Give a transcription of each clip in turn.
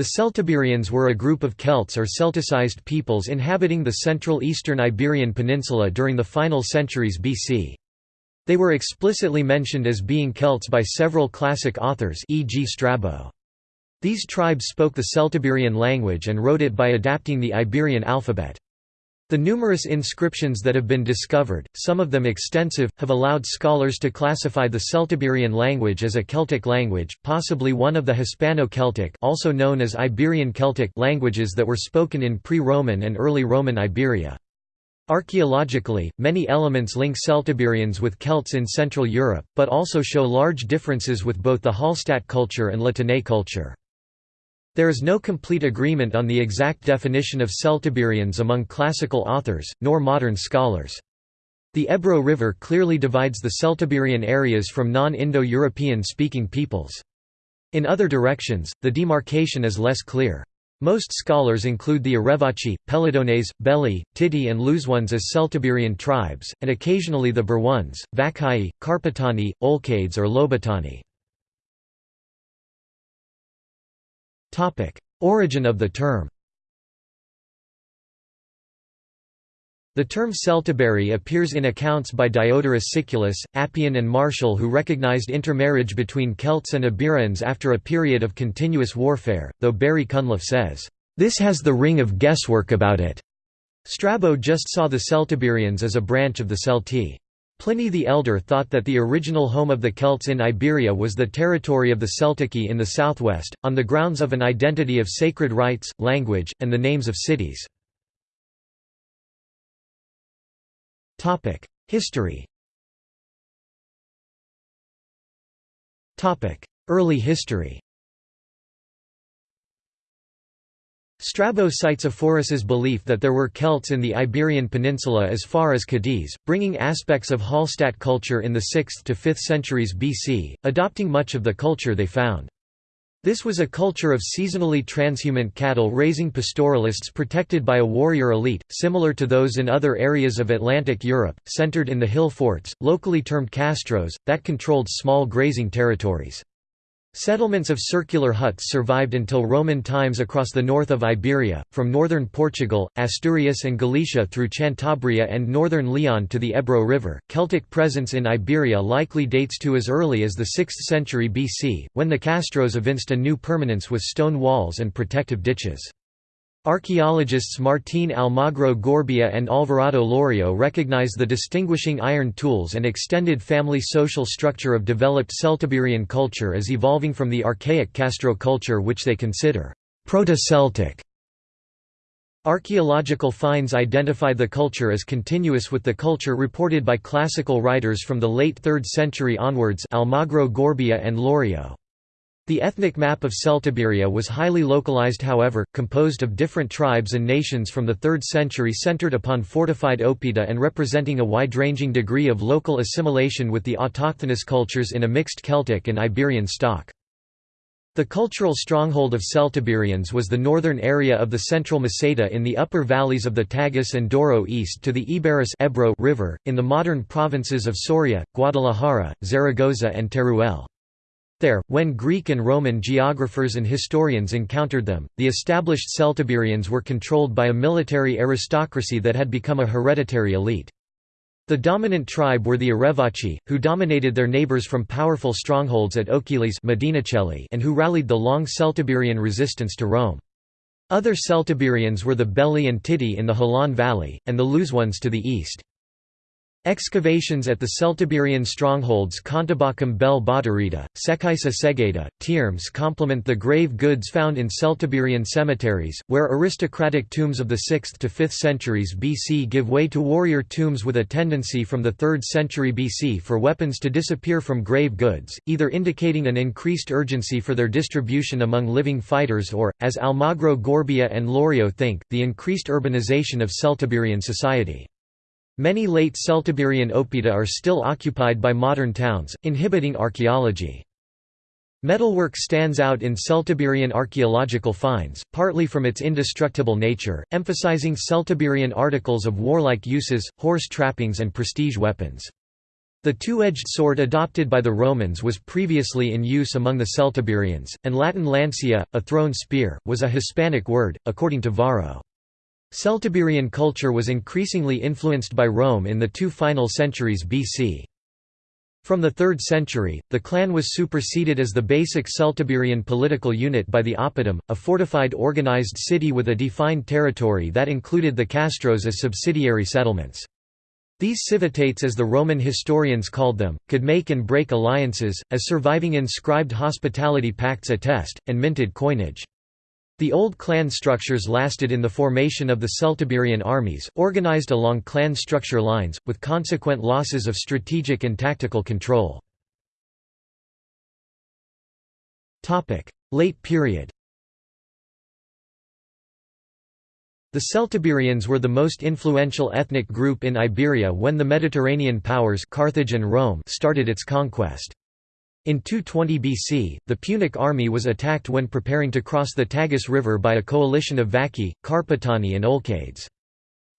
The Celtiberians were a group of Celts or Celticized peoples inhabiting the central eastern Iberian Peninsula during the final centuries BC. They were explicitly mentioned as being Celts by several classic authors e.g. Strabo. These tribes spoke the Celtiberian language and wrote it by adapting the Iberian alphabet. The numerous inscriptions that have been discovered, some of them extensive, have allowed scholars to classify the Celtiberian language as a Celtic language, possibly one of the Hispano-Celtic also known as Iberian Celtic languages that were spoken in pre-Roman and early Roman Iberia. Archaeologically, many elements link Celtiberians with Celts in Central Europe, but also show large differences with both the Hallstatt culture and La Tène culture. There is no complete agreement on the exact definition of Celtiberians among classical authors, nor modern scholars. The Ebro River clearly divides the Celtiberian areas from non-Indo-European speaking peoples. In other directions, the demarcation is less clear. Most scholars include the Arevaci, Pellendones, Belli, Titi and Lusones as Celtiberian tribes, and occasionally the Berones, Vacaei, Carpetani, Olcades or Lobetani. Origin of the term The term Celtiberi appears in accounts by Diodorus Siculus, Appian and Martial who recognized intermarriage between Celts and Iberians after a period of continuous warfare, though Barry Cunliffe says, "...this has the ring of guesswork about it." Strabo just saw the Celtiberians as a branch of the Celtae. Pliny the Elder thought that the original home of the Celts in Iberia was the territory of the Celtici in the southwest, on the grounds of an identity of sacred rites, language, and the names of cities. History Early history Strabo cites Ephorus's belief that there were Celts in the Iberian Peninsula as far as Cadiz, bringing aspects of Hallstatt culture in the 6th to 5th centuries BC, adopting much of the culture they found. This was a culture of seasonally transhumant cattle-raising pastoralists protected by a warrior elite, similar to those in other areas of Atlantic Europe, centered in the hill forts, locally termed castros, that controlled small grazing territories. Settlements of circular huts survived until Roman times across the north of Iberia, from northern Portugal, Asturias and Galicia through Cantabria and northern Leon to the Ebro River. Celtic presence in Iberia likely dates to as early as the 6th century BC, when the castros evinced a new permanence with stone walls and protective ditches. Archaeologists Martín Almagro Gorbea and Alberto Lorrio recognize the distinguishing iron tools and extended family social structure of developed Celtiberian culture as evolving from the archaic Castro culture which they consider proto-Celtic. Archaeological finds identify the culture as continuous with the culture reported by classical writers from the late 3rd century onwards Almagro Gorbea and Lorrio. The ethnic map of Celtiberia was highly localized however, composed of different tribes and nations from the 3rd century centered upon fortified oppida and representing a wide-ranging degree of local assimilation with the autochthonous cultures in a mixed Celtic and Iberian stock. The cultural stronghold of Celtiberians was the northern area of the central Meseta in the upper valleys of the Tagus and Douro east to the Iberus Ebro River, in the modern provinces of Soria, Guadalajara, Zaragoza and Teruel. There, when Greek and Roman geographers and historians encountered them, the established Celtiberians were controlled by a military aristocracy that had become a hereditary elite. The dominant tribe were the Arevaci, who dominated their neighbors from powerful strongholds at Ochiles and who rallied the long Celtiberian resistance to Rome. Other Celtiberians were the Belli and Titi in the Jalón Valley, and the Luzones to the east. Excavations at the Celtiberian strongholds Contabacum bel Botorrita, Sekaisa Segeda, Tiermes complement the grave goods found in Celtiberian cemeteries, where aristocratic tombs of the 6th to 5th centuries BC give way to warrior tombs with a tendency from the 3rd century BC for weapons to disappear from grave goods, either indicating an increased urgency for their distribution among living fighters or, as Almagro Gorbea and Lorrio think, the increased urbanization of Celtiberian society. Many late Celtiberian oppida are still occupied by modern towns, inhibiting archaeology. Metalwork stands out in Celtiberian archaeological finds, partly from its indestructible nature, emphasizing Celtiberian articles of warlike uses, horse trappings and prestige weapons. The two-edged sword adopted by the Romans was previously in use among the Celtiberians, and Latin lancia, a thrown spear, was a Hispanic word, according to Varro. Celtiberian culture was increasingly influenced by Rome in the two final centuries BC. From the 3rd century, the clan was superseded as the basic Celtiberian political unit by the oppidum, a fortified organized city with a defined territory that included the castros as subsidiary settlements. These civitates as the Roman historians called them, could make and break alliances, as surviving inscribed hospitality pacts attest, and minted coinage. The old clan structures lasted in the formation of the Celtiberian armies, organized along clan structure lines, with consequent losses of strategic and tactical control. Late period The Celtiberians were the most influential ethnic group in Iberia when the Mediterranean powers Carthage and Rome started its conquest. In 220 BC, the Punic army was attacked when preparing to cross the Tagus River by a coalition of Vaci, Carpetani and Olcades.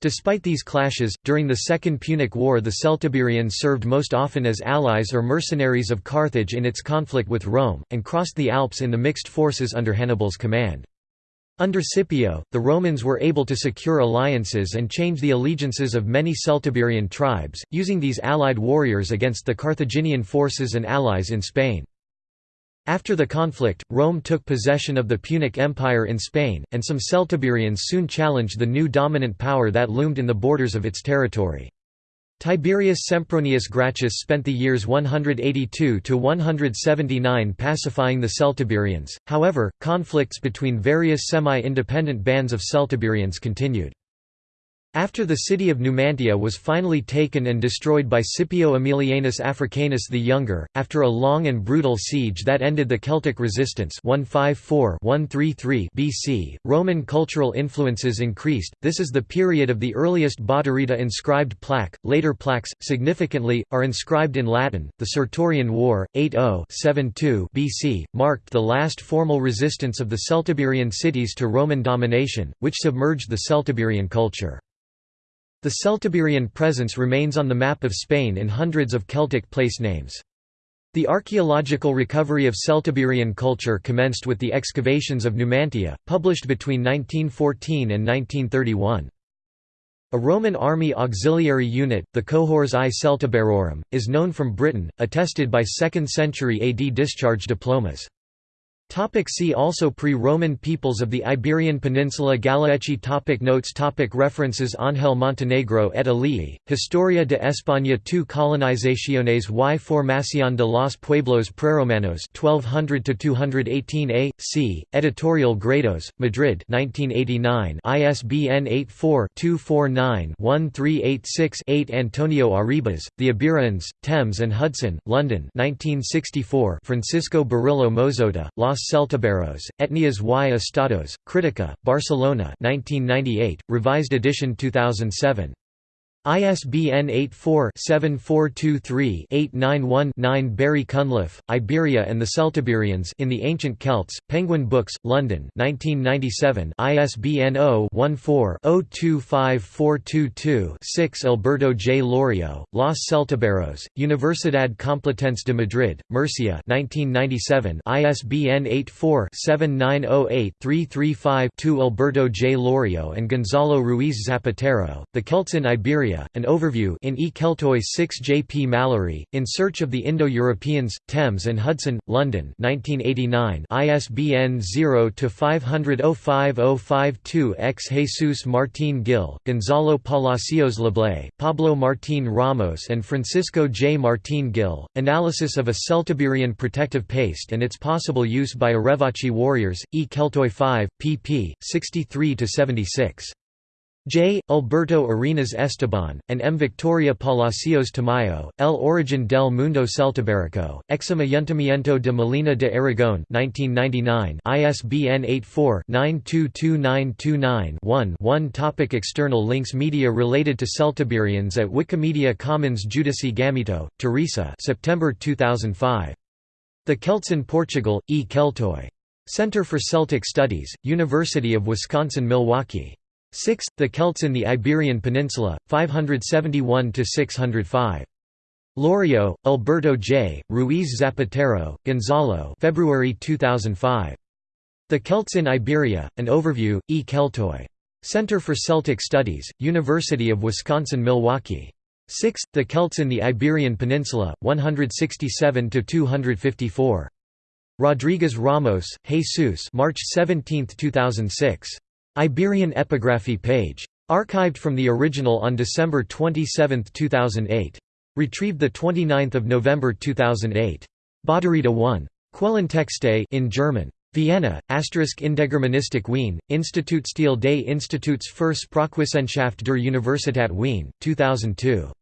Despite these clashes, during the Second Punic War the Celtiberians served most often as allies or mercenaries of Carthage in its conflict with Rome, and crossed the Alps in the mixed forces under Hannibal's command. Under Scipio, the Romans were able to secure alliances and change the allegiances of many Celtiberian tribes, using these allied warriors against the Carthaginian forces and allies in Spain. After the conflict, Rome took possession of the Punic Empire in Spain, and some Celtiberians soon challenged the new dominant power that loomed in the borders of its territory. Tiberius Sempronius Gracchus spent the years 182–179 pacifying the Celtiberians, however, conflicts between various semi-independent bands of Celtiberians continued. After the city of Numantia was finally taken and destroyed by Scipio Aemilianus Africanus the Younger, after a long and brutal siege that ended the Celtic resistance 154-133 BC, Roman cultural influences increased. This is the period of the earliest Botorrita inscribed plaque. Later plaques, significantly, are inscribed in Latin. The Sertorian War, 80-72 BC, marked the last formal resistance of the Celtiberian cities to Roman domination, which submerged the Celtiberian culture. The Celtiberian presence remains on the map of Spain in hundreds of Celtic place names. The archaeological recovery of Celtiberian culture commenced with the excavations of Numantia, published between 1914 and 1931. A Roman army auxiliary unit, the Cohors I Celtiberorum, is known from Britain, attested by 2nd century AD discharge diplomas. Topic see also Pre-Roman peoples of the Iberian Peninsula Galaeci. Topic Notes. Topic References. Ángel Montenegro et al. Historia de España. II Colonizaciones. Y Formación de los Pueblos Preromanos. 1200–218 A. C. Editorial Gredos, Madrid 1989 ISBN 84-249-1386-8 Antonio Arribas, The Iberians, Thames and Hudson, London 1964 Francisco Burillo Mozota, Los Celtiberos, Etnias y Estados, Critica, Barcelona 1998, revised edition 2007. ISBN 84-7423-891-9 Barry Cunliffe, Iberia and the Celtiberians in the Ancient Celts, Penguin Books, London 1997 ISBN 0-14-025422-6 Alberto J. Lorrio, Los Celtiberos, Universidad Complutense de Madrid, Murcia 1997 ISBN 84-7908-335-2 Alberto J. Lorrio and Gonzalo Ruiz Zapatero, The Celts in Iberia an overview in E. Keltoi 6 J. P. Mallory, In Search of the Indo-Europeans, Thames and Hudson, London 1989 ISBN 0-500-05052 X Jesus Martín Gil, Gonzalo Palacios Leblay, Pablo Martín Ramos and Francisco J. Martín Gil, Analysis of a Celtiberian protective paste and its possible use by Arevaci warriors, E. Keltoi 5, pp. 63–76. J. Alberto Arenas Esteban, and M. Victoria Palacios Tamayo, El Origen del Mundo Celtiberico, Exim Ayuntamiento de Molina de Aragón 1999, ISBN 84-922929-1 Topic External links Media related to Celtiberians at Wikimedia Commons Júdice Gamito, Teresa September 2005. The Celts in Portugal, E. Keltoi. Center for Celtic Studies, University of Wisconsin-Milwaukee. 6. The Celts in the Iberian Peninsula, 571–605. Lorrio, Alberto J., Ruiz Zapatero, Gonzalo February 2005. The Celts in Iberia, An Overview, E. Keltoi. Center for Celtic Studies, University of Wisconsin-Milwaukee. 6. The Celts in the Iberian Peninsula, 167–254. Rodriguez Ramos, Jesus March 17, 2006. Iberian Epigraphy page. Archived from the original on December 27, 2008. Retrieved 29 November 2008. Botorrita 1. Quellentexte in German. Vienna, Asterisk Indogermanistik Wien, Institutsstil des Instituts für Sprachwissenschaft der Universität Wien, 2002.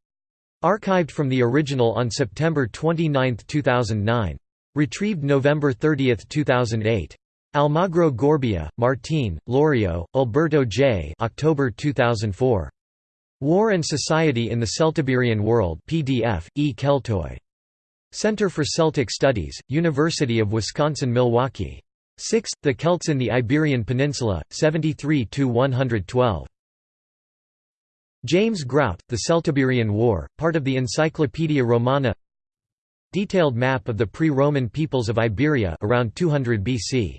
Archived from the original on September 29, 2009. Retrieved November 30, 2008. Almagro Gorbea, Martín, Lorrio, Alberto J. October 2004. War and Society in the Celtiberian World PDF, E. Keltoi. Center for Celtic Studies, University of Wisconsin-Milwaukee. 6. The Celts in the Iberian Peninsula, 73–112. James Grout, The Celtiberian War, part of the Encyclopaedia Romana Detailed map of the pre-Roman peoples of Iberia around 200 BC.